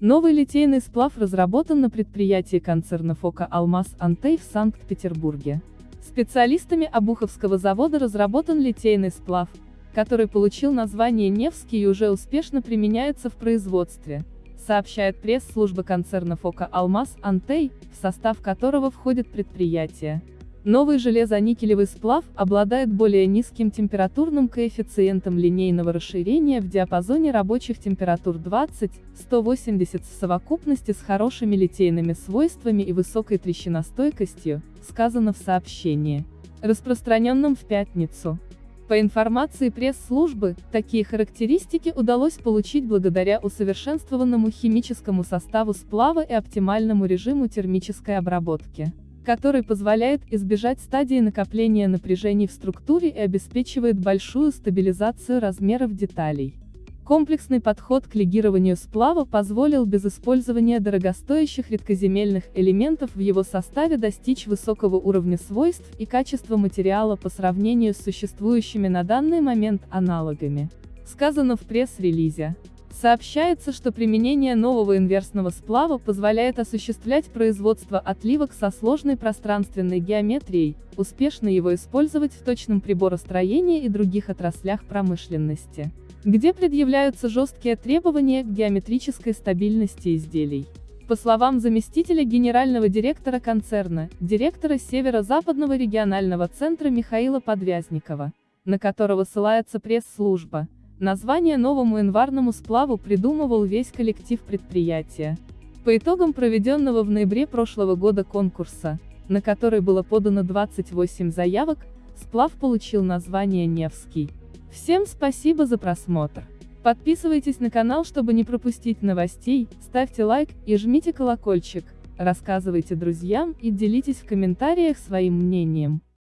Новый литейный сплав разработан на предприятии концерна ФОКа «Алмаз Антей» в Санкт-Петербурге. Специалистами Обуховского завода разработан литейный сплав, который получил название Невский и уже успешно применяется в производстве, сообщает пресс-служба концерна ФОКа «Алмаз Антей», в состав которого входит предприятие. Новый железоникелевый сплав обладает более низким температурным коэффициентом линейного расширения в диапазоне рабочих температур 20-180 в совокупности с хорошими литейными свойствами и высокой трещиностойкостью, сказано в сообщении, распространенном в пятницу. По информации пресс-службы, такие характеристики удалось получить благодаря усовершенствованному химическому составу сплава и оптимальному режиму термической обработки который позволяет избежать стадии накопления напряжений в структуре и обеспечивает большую стабилизацию размеров деталей. Комплексный подход к легированию сплава позволил без использования дорогостоящих редкоземельных элементов в его составе достичь высокого уровня свойств и качества материала по сравнению с существующими на данный момент аналогами. Сказано в пресс-релизе. Сообщается, что применение нового инверсного сплава позволяет осуществлять производство отливок со сложной пространственной геометрией, успешно его использовать в точном приборостроении и других отраслях промышленности, где предъявляются жесткие требования к геометрической стабильности изделий. По словам заместителя генерального директора концерна, директора Северо-Западного регионального центра Михаила Подвязникова, на которого ссылается пресс-служба, Название новому январному сплаву придумывал весь коллектив предприятия. По итогам проведенного в ноябре прошлого года конкурса, на который было подано 28 заявок, сплав получил название Невский. Всем спасибо за просмотр. Подписывайтесь на канал, чтобы не пропустить новостей, ставьте лайк и жмите колокольчик, рассказывайте друзьям и делитесь в комментариях своим мнением.